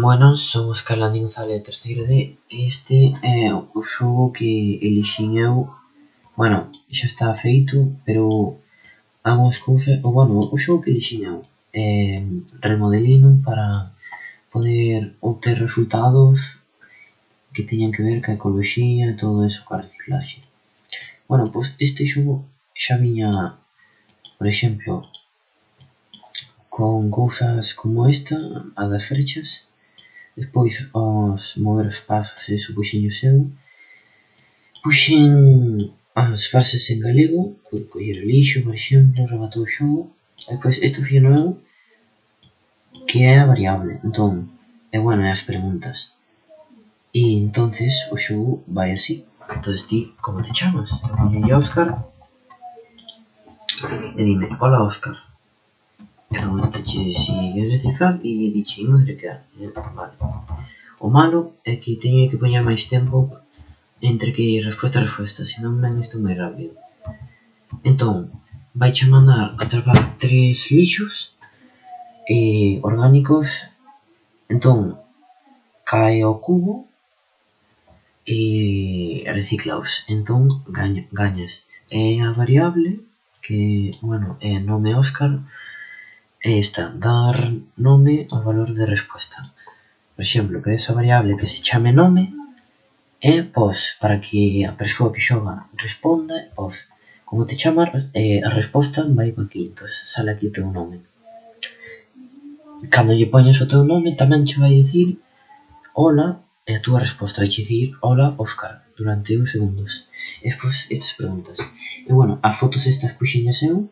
Buenas, son os González, terceiro D. Este é o xogo que elixín eu. Bueno, xa está feito, pero algunhas cousas O bueno, o xogo que elixín eu é remodelino para poder obter resultados que teñan que ver ca ecoloxía e todo eso ca reciclaxe. Bueno, pois este xogo xa viña, por exemplo, con cousas como esta, a das frechas despois os mover os pasos iso puxenlle o seu. Puxen as frases en galego coller o lixo por exemplo rematou o xogo. E pois isto foi novo que é a variable. Entón e bueno é as preguntas. E entonces o xogo vai así. Entonces ti como te chamas? E Óscar. E dime hola Óscar erróntache seguir cifrar e decidimos recar vale. O malo é que teño que poñer máis tempo entre que resposta a resposta, senón ven isto moi rápido. Entón, vai a mandar a travar tres lixos eh, orgánicos, entón, cae ao cubo e reciclaos, entón gaña, gañas. É a variable que, bueno, eh, é nome Óscar, é esta dar nome ao valor de resposta. Por exemplo, que esa variable que se chame nome e pois para que a persoa que xoga responda, pois como te chamas, eh, a resposta vai para aquí, entón sale aquí o teu nome. Cando lle poñes o teu nome tamén che vai dicir hola e a túa resposta vai dicir hola Óscar durante uns segundos. E pois estas preguntas. E bueno, as fotos estas puxiñas eu,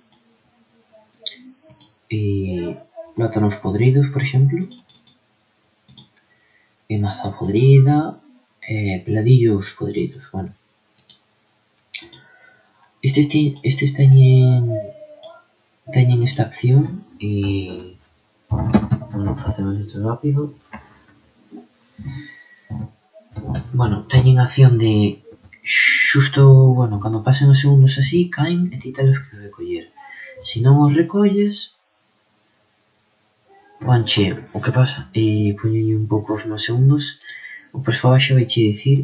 e plátanos podridos, por exemplo, e maza podrida, e peladillos podridos, bueno. Estes, ti, estes teñen teñen esta acción e bueno, facemos isto rápido. Bueno, teñen acción de xusto, bueno, cando pasen os segundos así, caen e ti telos que recoller. Se non os recolles, Ponche o que pasa e póñolle un pouco os máis segundos. O persoaxe vaiche dicir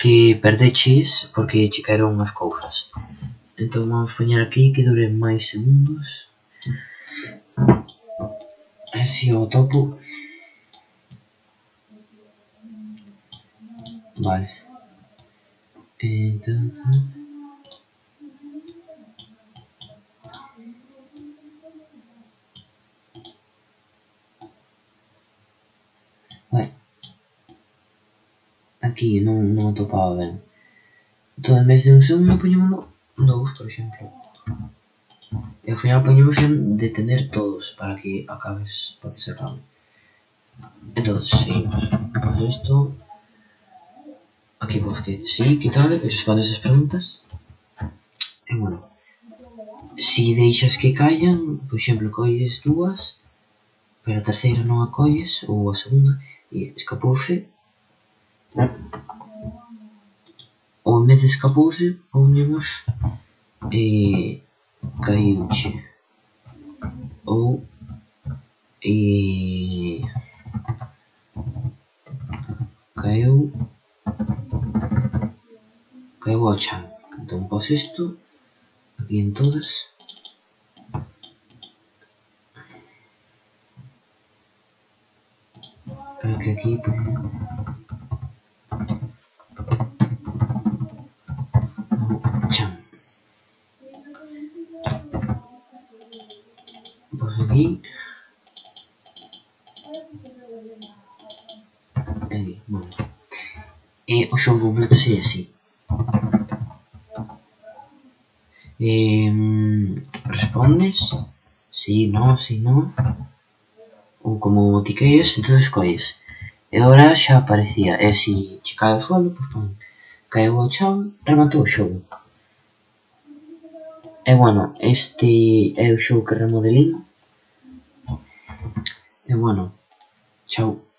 que perdeches porque che caeron as cousas. Entón vamos poñer aquí que dure máis segundos. E se o topo... Vale. Entón... Ué. Aquí non, non atopaba ben. Entón, en vez de un segundo, poñémolo dous, por exemplo. E ao final poñemos en detener todos para que acabes, para que se acabe. Entón, seguimos. Pois isto... Aquí vos que sí, tal, e respondes as preguntas. E bueno, si deixas que callan, por exemplo, colles dúas, pero a terceira non a colles, ou a segunda, E escapouse. Ou en vez de escapouse, poñemos e caíuche. Ou e caeu caeu ao chan. Entón pos isto aquí en todas que aquí pues, aquí. Aquí bueno eh, o completo sería así. Eh, respondes sí, no sí, no. ou como botiqueiras, entón escolles. E agora xa aparecía, e si che cae ao suelo, pois pon, caeu ao chão, rematou o xogo. E bueno, este é o xogo que remodelino. E bueno, chao.